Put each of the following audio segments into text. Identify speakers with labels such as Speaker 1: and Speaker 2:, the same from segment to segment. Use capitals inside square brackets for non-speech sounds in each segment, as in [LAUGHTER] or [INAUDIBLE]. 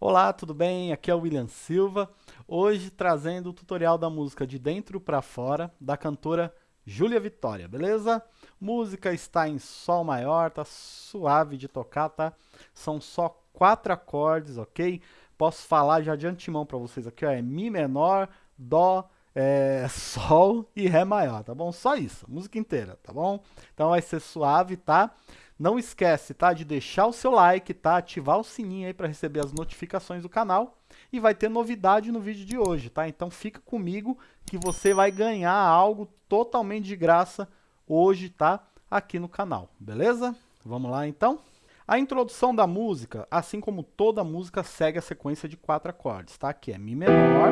Speaker 1: Olá, tudo bem? Aqui é o William Silva, hoje trazendo o tutorial da música De Dentro para Fora, da cantora Júlia Vitória, beleza? Música está em Sol maior, tá suave de tocar, tá? São só quatro acordes, ok? Posso falar já de antemão para vocês aqui, ó, é Mi menor, Dó, é, [LAUGHS] Sol e Ré maior, tá bom? Só isso, música inteira, tá bom? Então vai ser suave, tá? Não esquece, tá, de deixar o seu like, tá, ativar o sininho aí para receber as notificações do canal e vai ter novidade no vídeo de hoje, tá? Então fica comigo que você vai ganhar algo totalmente de graça hoje, tá, aqui no canal, beleza? Vamos lá então? A introdução da música, assim como toda música, segue a sequência de quatro acordes, tá? Que é Mi menor,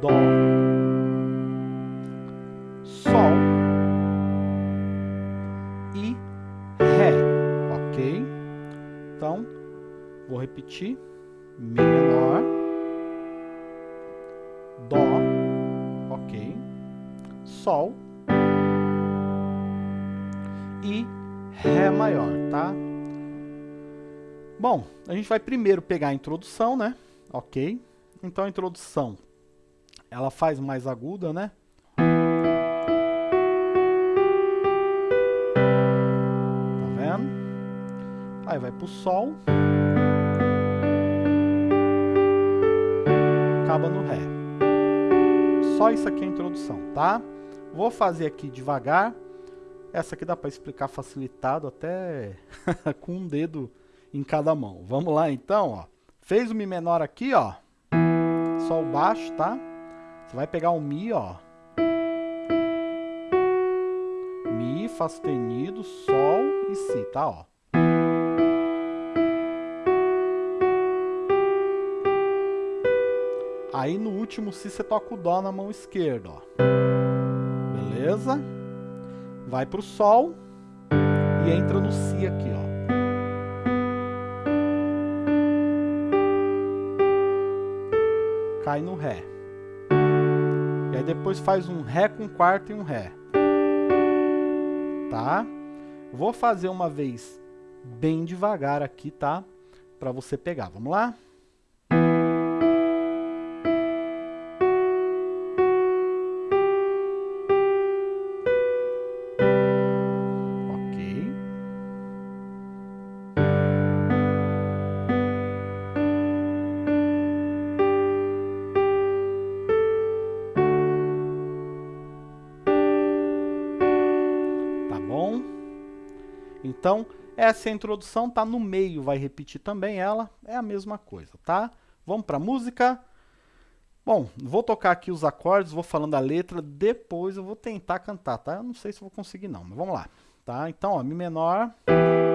Speaker 1: Dó, repetir. Mi menor. Dó. Ok. Sol. E Ré maior, tá? Bom, a gente vai primeiro pegar a introdução, né? Ok. Então, a introdução, ela faz mais aguda, né? Aí vai pro Sol. Acaba no Ré. Só isso aqui é a introdução, tá? Vou fazer aqui devagar. Essa aqui dá para explicar facilitado até [LAUGHS] com um dedo em cada mão. Vamos lá então, ó. Fez o Mi menor aqui, ó. Sol baixo, tá? Você vai pegar o Mi, ó. Mi, Fá sustenido, Sol e Si, tá? Ó. Aí no último Si você toca o Dó na mão esquerda, ó. Beleza? Vai pro Sol e entra no Si aqui, ó. Cai no Ré. E aí depois faz um Ré com quarto e um Ré. Tá? Vou fazer uma vez bem devagar aqui, tá? Pra você pegar. Vamos lá? Então, essa introdução, tá no meio, vai repetir também ela, é a mesma coisa, tá? Vamos para música. Bom, vou tocar aqui os acordes, vou falando a letra, depois eu vou tentar cantar, tá? Eu não sei se vou conseguir não, mas vamos lá. Tá? Então, ó, Mi menor,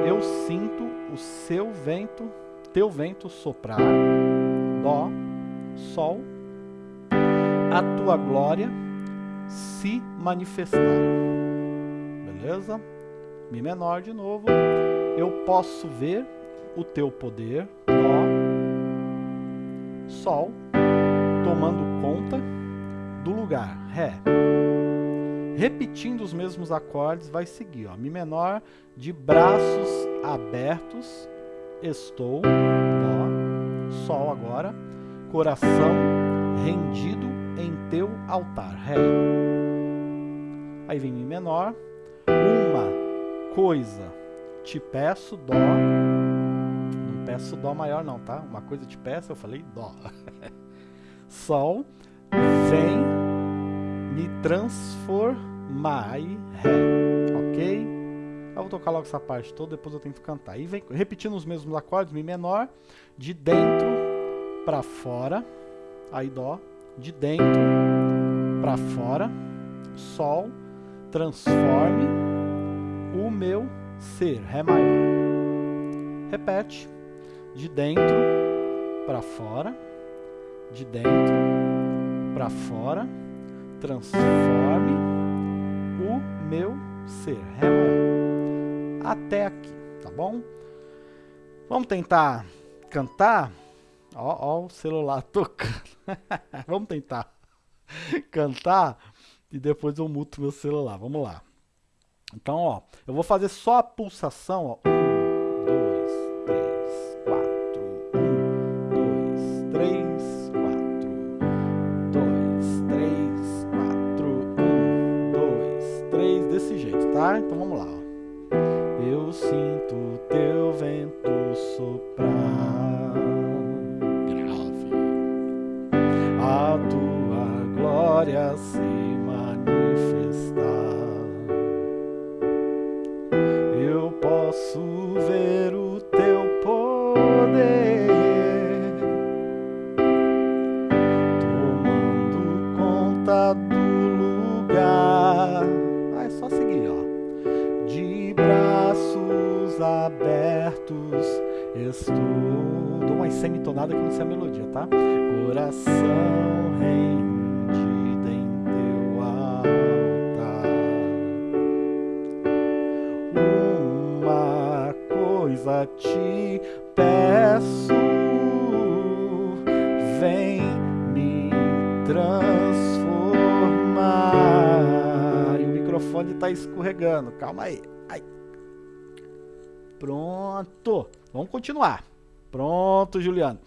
Speaker 1: eu sinto o seu vento, teu vento soprar, Dó, Sol, a tua glória se manifestar. Beleza? Mi menor de novo. Eu posso ver o teu poder, Dó, Sol, tomando conta do lugar, Ré. Repetindo os mesmos acordes, vai seguir, ó, Mi menor, de braços abertos, estou, Dó, Sol agora, coração rendido em teu altar, Ré. Aí vem Mi menor, uma coisa te peço dó, não peço dó maior não, tá? Uma coisa te peço, eu falei dó. [LAUGHS] Sol, vem me transformar, ré, ok? Eu vou tocar logo essa parte toda, depois eu tento cantar. E vem repetindo os mesmos acordes, Mi menor, de dentro para fora, aí dó, de dentro para fora, Sol, transforme, o meu ser, Ré maior. Repete, de dentro para fora, de dentro para fora, transforme o meu ser, Ré maior. Até aqui, tá bom? Vamos tentar cantar? Ó, ó o celular [LAUGHS] tocando. Vamos tentar cantar e depois eu muto meu celular. Vamos lá. Então, ó, eu vou fazer só a pulsação, ó. Um, dois, três, quatro. Um, dois, três, quatro. Dois, três, quatro. Um, dois, três, desse jeito, tá? Então vamos lá, ó. Eu sinto teu vento soprar grave. A tua glória se manifestar. Conta do lugar. Ah, é só seguir, ó. De braços abertos estou. Dou uma semitonada que não sei a melodia, tá? Coração rendido em teu altar. Uma coisa te peço, vem me transformar. Microfone tá escorregando, calma aí. Ai. Pronto, vamos continuar. Pronto, Juliano.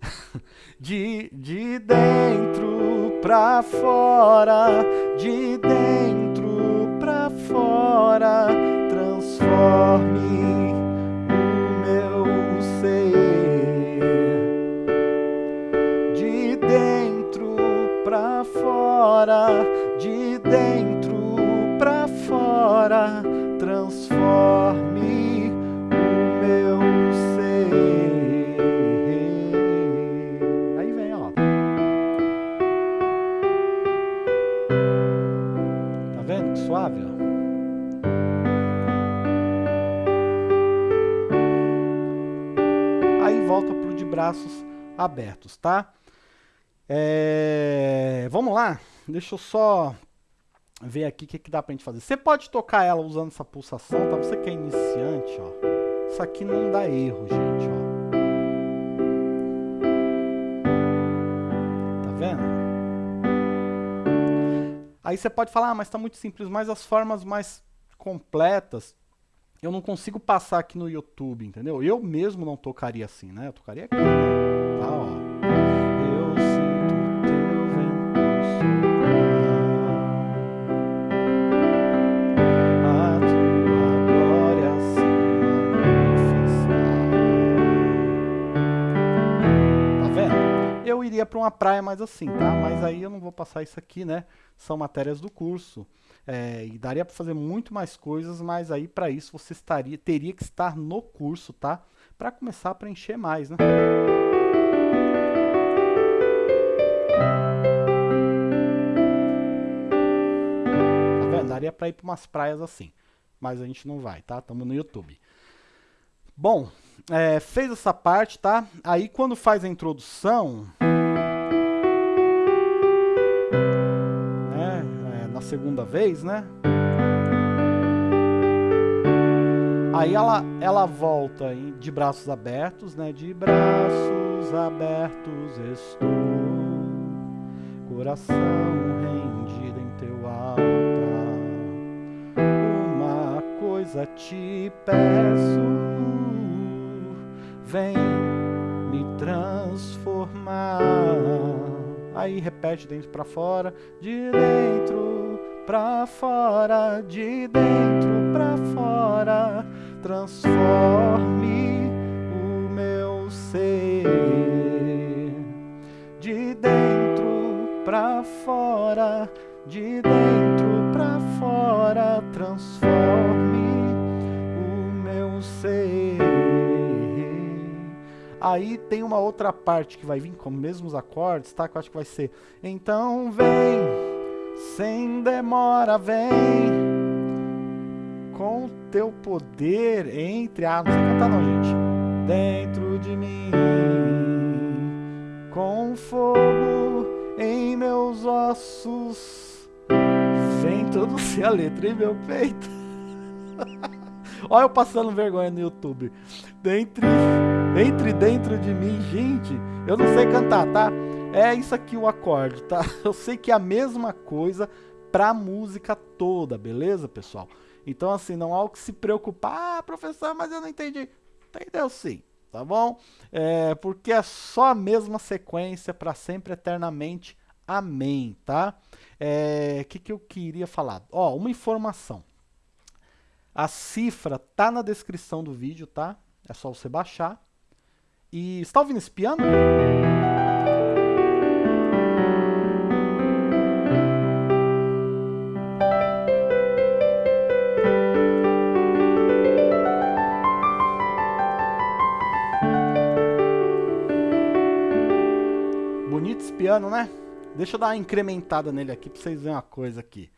Speaker 1: [LAUGHS] De, de dentro pra fora, de dentro pra fora, transforme Aí volta pro de braços abertos, tá? É, Vamos lá? Deixa eu só ver aqui o que, que dá pra gente fazer. Você pode tocar ela usando essa pulsação, tá? Você que é iniciante, ó. Isso aqui não dá erro, gente, ó. Aí você pode falar, ah, mas tá muito simples, mas as formas mais completas eu não consigo passar aqui no YouTube, entendeu? Eu mesmo não tocaria assim, né? Eu tocaria aqui, né? Iria para uma praia mais assim, tá? Mas aí eu não vou passar isso aqui, né? São matérias do curso. É, e daria para fazer muito mais coisas, mas aí para isso você estaria, teria que estar no curso, tá? Para começar a preencher mais, né? Tá vendo? Daria para ir para umas praias assim, mas a gente não vai, tá? Estamos no YouTube. Bom, é, fez essa parte, tá? Aí quando faz a introdução, segunda vez, né? Aí ela, ela volta em- de braços abertos, né? De braços abertos estou, coração rendido em teu altar. Uma coisa te peço, vem me transformar. Aí repete dentro pra fora, de dentro pra fora, de dentro pra fora, transforme o meu ser. De dentro pra fora, de dentro pra fora, transforme o meu ser. Aí tem uma outra parte que vai vir com os mesmos acordes, tá? Que eu acho que vai ser. Então vem, sem demora, vem, com teu poder entre. Ah, não sei cantar não, gente. Dentro de mim, com fogo em meus ossos, vem se a letra em meu peito. [LAUGHS] Olha eu passando vergonha no YouTube. Dentre, entre dentro de mim, gente, eu não sei cantar, tá? É isso aqui o acorde, tá? [LAUGHS] Eu sei que é a mesma coisa pra música toda, beleza, pessoal? Então, assim, não há o que se preocupar. Ah, professor, mas eu não entendi. Entendeu sim, tá bom? É, porque é só a mesma sequência para sempre, eternamente. Amém, tá? O é, que, que eu queria falar? Ó, uma informação. A cifra tá na descrição do vídeo, tá? É só você baixar. E está ouvindo esse piano? Piano, né? Deixa eu dar uma incrementada nele aqui pra vocês verem uma coisa aqui.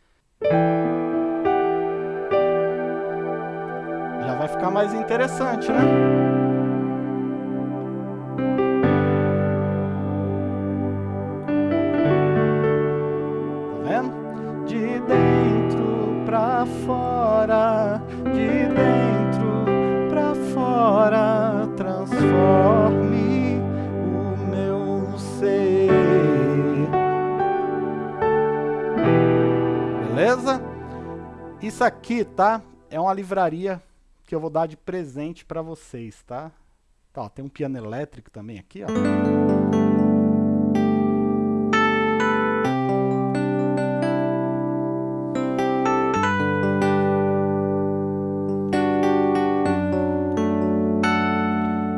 Speaker 1: Já vai ficar mais interessante, né? Beleza? Isso aqui, tá? É uma livraria que eu vou dar de presente para vocês, tá? Tá, ó, tem um piano elétrico também aqui, ó.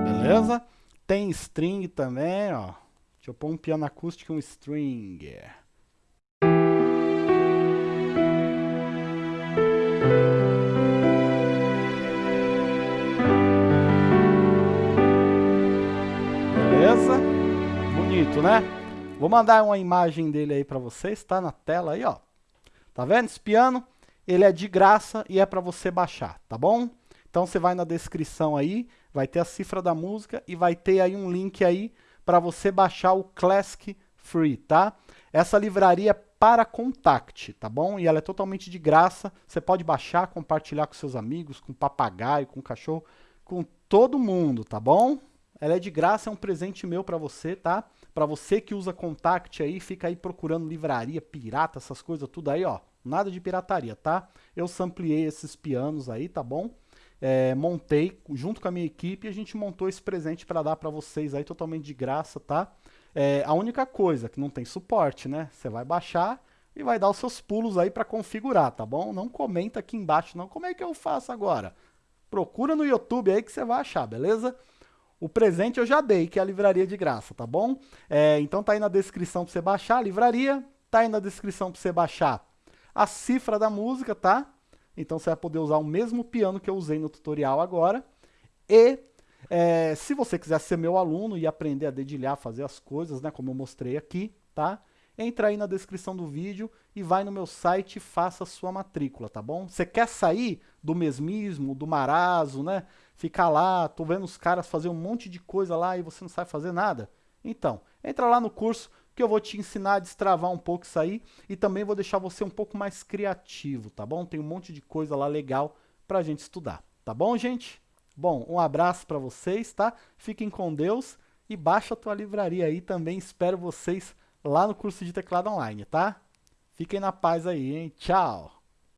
Speaker 1: Beleza? Tem string também, ó. Deixa eu pôr um piano acústico e um string. Beleza? Bonito, né? Vou mandar uma imagem dele aí para vocês, tá na tela aí, ó. Tá vendo esse piano? Ele é de graça e é para você baixar, tá bom? Então você vai na descrição aí, vai ter a cifra da música e vai ter aí um link aí para você baixar o Classic Free, tá? Essa livraria para Contact, tá bom? E ela é totalmente de graça. Você pode baixar, compartilhar com seus amigos, com papagaio, com cachorro, com todo mundo, tá bom? Ela é de graça, é um presente meu para você, tá? Para você que usa Contact aí, fica aí procurando livraria pirata, essas coisas tudo aí, ó. Nada de pirataria, tá? Eu sampliei esses pianos aí, tá bom? É, montei junto com a minha equipe e a gente montou esse presente para dar para vocês aí totalmente de graça, tá? É, a única coisa que não tem suporte, né? Você vai baixar e vai dar os seus pulos aí para configurar, tá bom? Não comenta aqui embaixo não, como é que eu faço agora? Procura no YouTube aí que você vai achar, beleza? O presente eu já dei, que é a livraria de graça, tá bom? É, então tá aí na descrição para você baixar a livraria, tá aí na descrição para você baixar a cifra da música, tá? Então você vai poder usar o mesmo piano que eu usei no tutorial agora. E é, se você quiser ser meu aluno e aprender a dedilhar, fazer as coisas, né, como eu mostrei aqui, tá? Entra aí na descrição do vídeo e vai no meu site e faça a sua matrícula, tá bom? Você quer sair do mesmismo, do marazo, né? ficar lá, tô vendo os caras fazer um monte de coisa lá e você não sabe fazer nada? Então, entra lá no curso que eu vou te ensinar a destravar um pouco isso aí e também vou deixar você um pouco mais criativo, tá bom? Tem um monte de coisa lá legal pra gente estudar, tá bom, gente? Bom, um abraço para vocês, tá? Fiquem com Deus e baixa a tua livraria aí também. Espero vocês lá no curso de teclado online, tá? Fiquem na paz aí, hein? Tchau!